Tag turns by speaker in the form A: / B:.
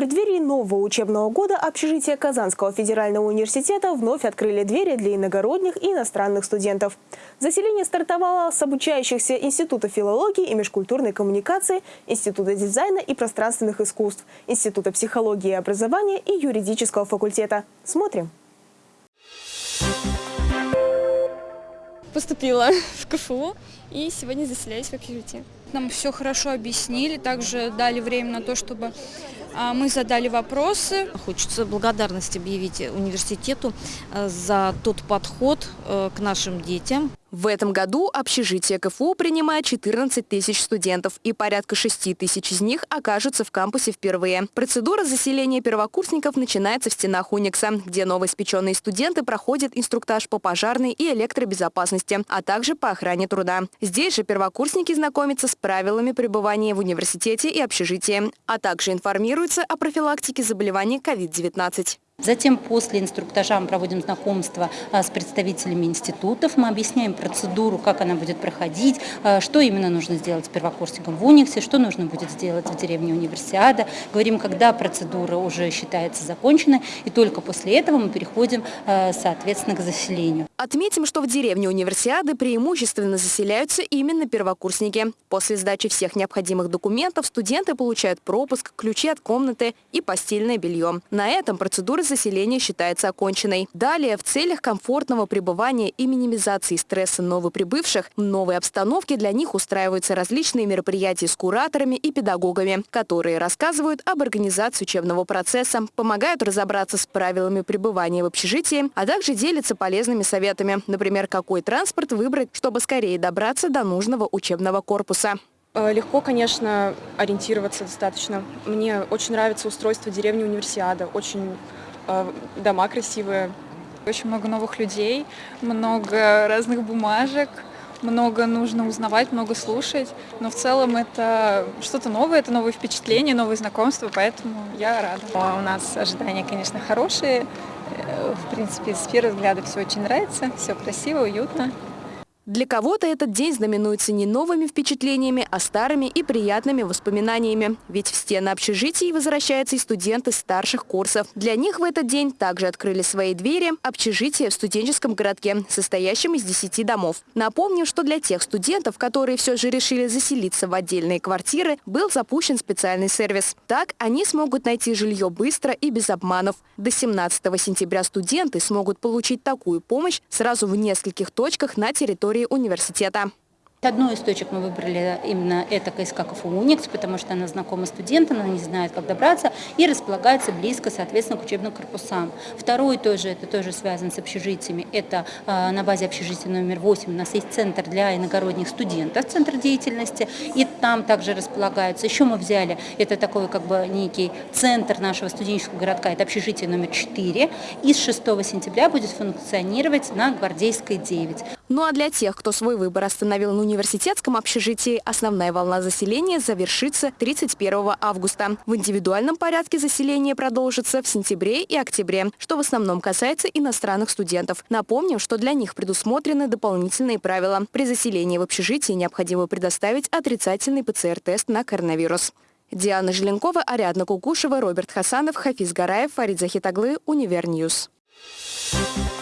A: преддверии нового учебного года общежития Казанского федерального университета вновь открыли двери для иногородних и иностранных студентов. Заселение стартовало с обучающихся Института филологии и межкультурной коммуникации, Института дизайна и пространственных искусств, Института психологии и образования и юридического факультета. Смотрим.
B: Поступила в КФУ и сегодня заселяюсь в общежитие.
C: Нам все хорошо объяснили, также дали время на то, чтобы мы задали вопросы.
D: Хочется благодарность объявить университету э, за тот подход э, к нашим детям.
A: В этом году общежитие КФУ принимает 14 тысяч студентов, и порядка 6 тысяч из них окажутся в кампусе впервые. Процедура заселения первокурсников начинается в стенах Уникса, где новоиспеченные студенты проходят инструктаж по пожарной и электробезопасности, а также по охране труда. Здесь же первокурсники знакомятся с правилами пребывания в университете и общежитии, а также информируются о профилактике заболеваний COVID-19.
E: Затем после инструктажа мы проводим знакомство а, с представителями институтов, мы объясняем процедуру, как она будет проходить, а, что именно нужно сделать с первокурсником в Униксе, что нужно будет сделать в деревне Универсиада. Говорим, когда процедура уже считается законченной, и только после этого мы переходим, а, соответственно, к заселению.
A: Отметим, что в деревне Универсиады преимущественно заселяются именно первокурсники. После сдачи всех необходимых документов студенты получают пропуск, ключи от комнаты и постельное белье. На этом процедура заселения считается оконченной. Далее, в целях комфортного пребывания и минимизации стресса новоприбывших, в новой обстановке для них устраиваются различные мероприятия с кураторами и педагогами, которые рассказывают об организации учебного процесса, помогают разобраться с правилами пребывания в общежитии, а также делятся полезными советами, например, какой транспорт выбрать, чтобы скорее добраться до нужного учебного корпуса.
B: Э, легко, конечно, ориентироваться достаточно. Мне очень нравится устройство деревни Универсиада. Очень дома красивые.
C: Очень много новых людей, много разных бумажек, много нужно узнавать, много слушать, но в целом это что-то новое, это новые впечатления, новые знакомства, поэтому я рада.
F: А у нас ожидания, конечно, хорошие. Э, в принципе, с первого взгляда все очень нравится, все красиво, уютно.
A: Для кого-то этот день знаменуется не новыми впечатлениями, а старыми и приятными воспоминаниями. Ведь в стены общежитий возвращаются и студенты старших курсов. Для них в этот день также открыли свои двери общежития в студенческом городке, состоящем из 10 домов. Напомню, что для тех студентов, которые все же решили заселиться в отдельные квартиры, был запущен специальный сервис. Так они смогут найти жилье быстро и без обманов. До 17 сентября студенты смогут получить такую помощь сразу в нескольких точках на территории территории университета.
E: Одну из точек мы выбрали именно это КСК КФУ «Уникс», потому что она знакома студентам, она не знает, как добраться, и располагается близко, соответственно, к учебным корпусам. Второй тоже, это тоже связан с общежитиями, это э, на базе общежития номер 8 у нас есть центр для иногородних студентов, центр деятельности, и там также располагается. Еще мы взяли, это такой как бы некий центр нашего студенческого городка, это общежитие номер 4, и с 6 сентября будет функционировать на Гвардейской 9.
A: Ну а для тех, кто свой выбор остановил на университетском общежитии, основная волна заселения завершится 31 августа. В индивидуальном порядке заселение продолжится в сентябре и октябре, что в основном касается иностранных студентов. Напомним, что для них предусмотрены дополнительные правила. При заселении в общежитии необходимо предоставить отрицательный ПЦР-тест на коронавирус. Диана Желенкова, Ариадна Кукушева, Роберт Хасанов, Хафиз Гараев, Фарид Захитаглы, Univer News. Thank you.